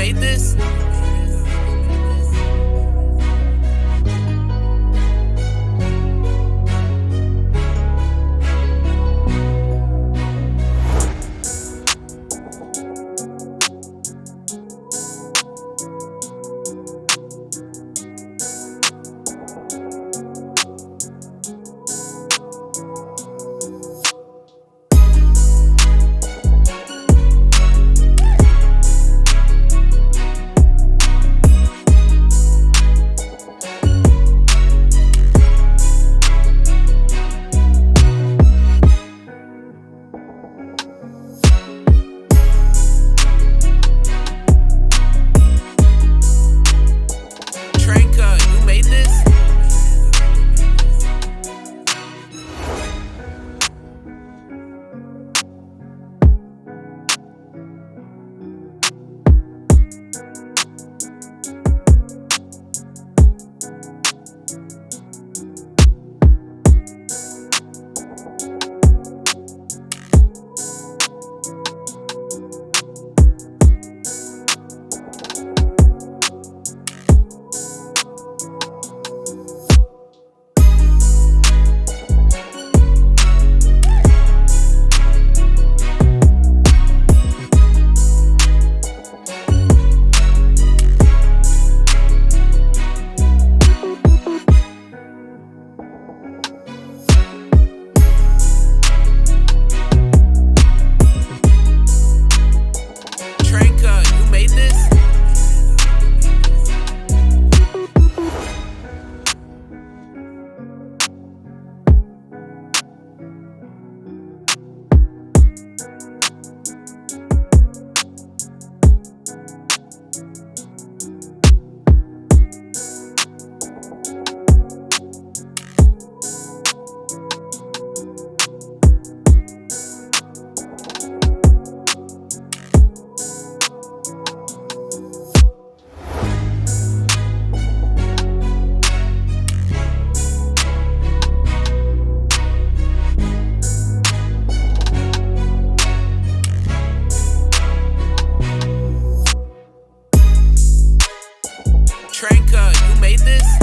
made this? Tranka, you made this?